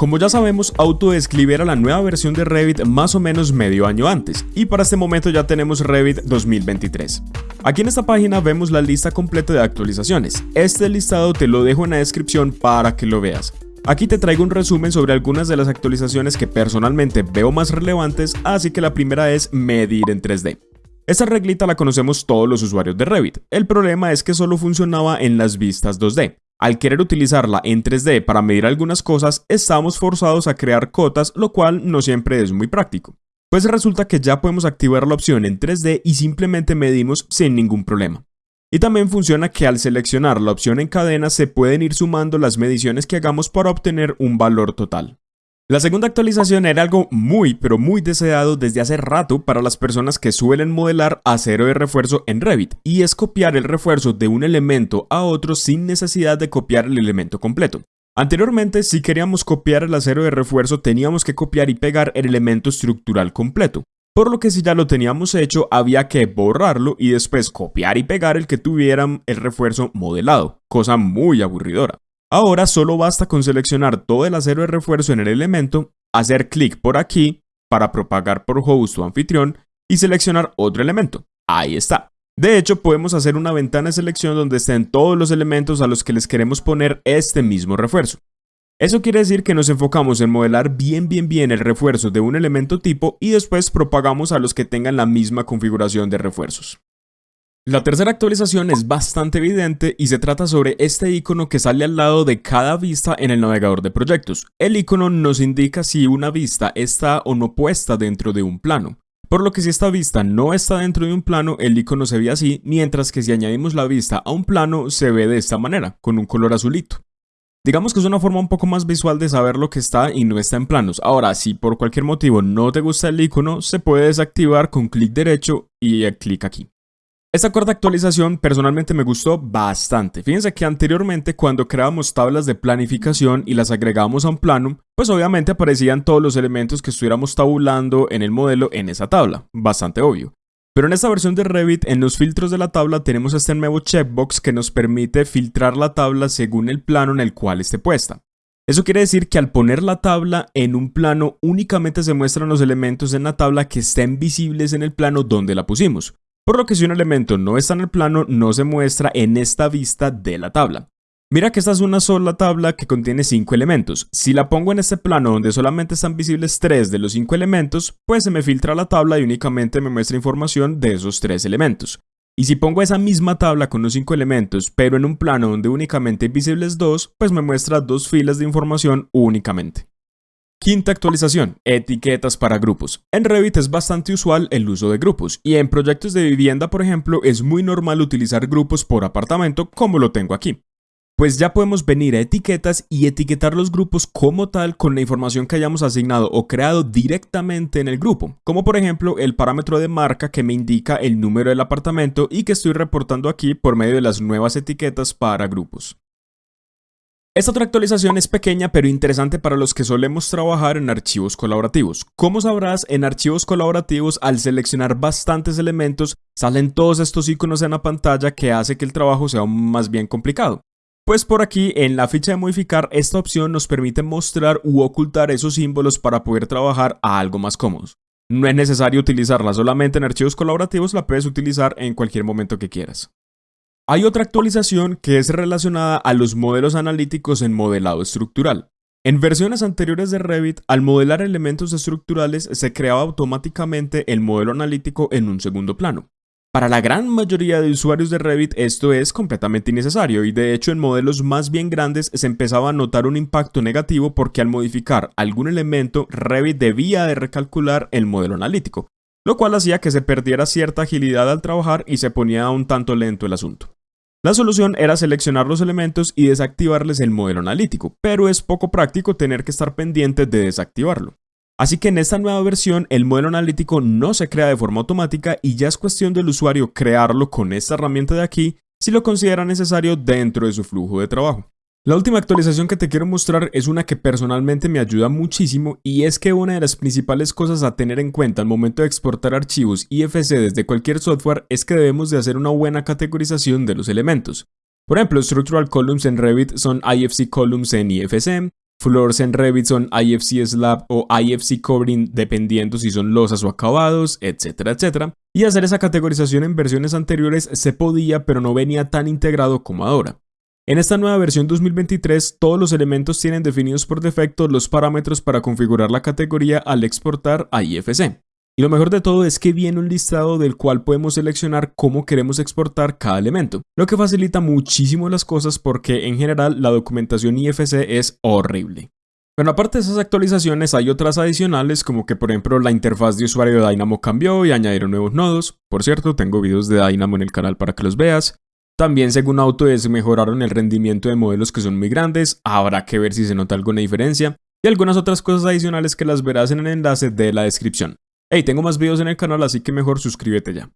Como ya sabemos, Autodescribe era la nueva versión de Revit más o menos medio año antes, y para este momento ya tenemos Revit 2023. Aquí en esta página vemos la lista completa de actualizaciones. Este listado te lo dejo en la descripción para que lo veas. Aquí te traigo un resumen sobre algunas de las actualizaciones que personalmente veo más relevantes, así que la primera es medir en 3D. Esta reglita la conocemos todos los usuarios de Revit, el problema es que solo funcionaba en las vistas 2D. Al querer utilizarla en 3D para medir algunas cosas, estamos forzados a crear cotas, lo cual no siempre es muy práctico. Pues resulta que ya podemos activar la opción en 3D y simplemente medimos sin ningún problema. Y también funciona que al seleccionar la opción en cadena se pueden ir sumando las mediciones que hagamos para obtener un valor total. La segunda actualización era algo muy pero muy deseado desde hace rato para las personas que suelen modelar acero de refuerzo en Revit y es copiar el refuerzo de un elemento a otro sin necesidad de copiar el elemento completo. Anteriormente, si queríamos copiar el acero de refuerzo teníamos que copiar y pegar el elemento estructural completo, por lo que si ya lo teníamos hecho había que borrarlo y después copiar y pegar el que tuvieran el refuerzo modelado, cosa muy aburridora. Ahora solo basta con seleccionar todo el acero de refuerzo en el elemento, hacer clic por aquí para propagar por host o anfitrión y seleccionar otro elemento. Ahí está. De hecho, podemos hacer una ventana de selección donde estén todos los elementos a los que les queremos poner este mismo refuerzo. Eso quiere decir que nos enfocamos en modelar bien bien bien el refuerzo de un elemento tipo y después propagamos a los que tengan la misma configuración de refuerzos. La tercera actualización es bastante evidente y se trata sobre este icono que sale al lado de cada vista en el navegador de proyectos. El icono nos indica si una vista está o no puesta dentro de un plano. Por lo que si esta vista no está dentro de un plano, el icono se ve así, mientras que si añadimos la vista a un plano, se ve de esta manera, con un color azulito. Digamos que es una forma un poco más visual de saber lo que está y no está en planos. Ahora, si por cualquier motivo no te gusta el icono, se puede desactivar con clic derecho y clic aquí. Esta cuarta actualización personalmente me gustó bastante. Fíjense que anteriormente cuando creábamos tablas de planificación y las agregábamos a un plano, pues obviamente aparecían todos los elementos que estuviéramos tabulando en el modelo en esa tabla. Bastante obvio. Pero en esta versión de Revit, en los filtros de la tabla tenemos este nuevo checkbox que nos permite filtrar la tabla según el plano en el cual esté puesta. Eso quiere decir que al poner la tabla en un plano únicamente se muestran los elementos en la tabla que estén visibles en el plano donde la pusimos por lo que si un elemento no está en el plano no se muestra en esta vista de la tabla. Mira que esta es una sola tabla que contiene 5 elementos. Si la pongo en este plano donde solamente están visibles 3 de los 5 elementos, pues se me filtra la tabla y únicamente me muestra información de esos 3 elementos. Y si pongo esa misma tabla con los 5 elementos, pero en un plano donde únicamente hay visibles 2, pues me muestra dos filas de información únicamente. Quinta actualización, etiquetas para grupos. En Revit es bastante usual el uso de grupos y en proyectos de vivienda, por ejemplo, es muy normal utilizar grupos por apartamento como lo tengo aquí. Pues ya podemos venir a etiquetas y etiquetar los grupos como tal con la información que hayamos asignado o creado directamente en el grupo, como por ejemplo el parámetro de marca que me indica el número del apartamento y que estoy reportando aquí por medio de las nuevas etiquetas para grupos. Esta otra actualización es pequeña pero interesante para los que solemos trabajar en archivos colaborativos. Como sabrás, en archivos colaborativos al seleccionar bastantes elementos salen todos estos iconos en la pantalla que hace que el trabajo sea más bien complicado. Pues por aquí en la ficha de modificar esta opción nos permite mostrar u ocultar esos símbolos para poder trabajar a algo más cómodos. No es necesario utilizarla solamente en archivos colaborativos, la puedes utilizar en cualquier momento que quieras. Hay otra actualización que es relacionada a los modelos analíticos en modelado estructural. En versiones anteriores de Revit, al modelar elementos estructurales se creaba automáticamente el modelo analítico en un segundo plano. Para la gran mayoría de usuarios de Revit esto es completamente innecesario y de hecho en modelos más bien grandes se empezaba a notar un impacto negativo porque al modificar algún elemento Revit debía de recalcular el modelo analítico, lo cual hacía que se perdiera cierta agilidad al trabajar y se ponía un tanto lento el asunto. La solución era seleccionar los elementos y desactivarles el modelo analítico, pero es poco práctico tener que estar pendiente de desactivarlo. Así que en esta nueva versión el modelo analítico no se crea de forma automática y ya es cuestión del usuario crearlo con esta herramienta de aquí si lo considera necesario dentro de su flujo de trabajo. La última actualización que te quiero mostrar es una que personalmente me ayuda muchísimo y es que una de las principales cosas a tener en cuenta al momento de exportar archivos IFC desde cualquier software es que debemos de hacer una buena categorización de los elementos. Por ejemplo, Structural Columns en Revit son IFC Columns en IFC, floors en Revit son IFC slab o IFC covering dependiendo si son losas o acabados, etcétera, etcétera. Y hacer esa categorización en versiones anteriores se podía pero no venía tan integrado como ahora. En esta nueva versión 2023, todos los elementos tienen definidos por defecto los parámetros para configurar la categoría al exportar a IFC. Y lo mejor de todo es que viene un listado del cual podemos seleccionar cómo queremos exportar cada elemento, lo que facilita muchísimo las cosas porque en general la documentación IFC es horrible. Bueno, aparte de esas actualizaciones hay otras adicionales como que por ejemplo la interfaz de usuario de Dynamo cambió y añadieron nuevos nodos. Por cierto, tengo videos de Dynamo en el canal para que los veas. También según Autodesk mejoraron el rendimiento de modelos que son muy grandes, habrá que ver si se nota alguna diferencia. Y algunas otras cosas adicionales que las verás en el enlace de la descripción. Hey, tengo más videos en el canal así que mejor suscríbete ya.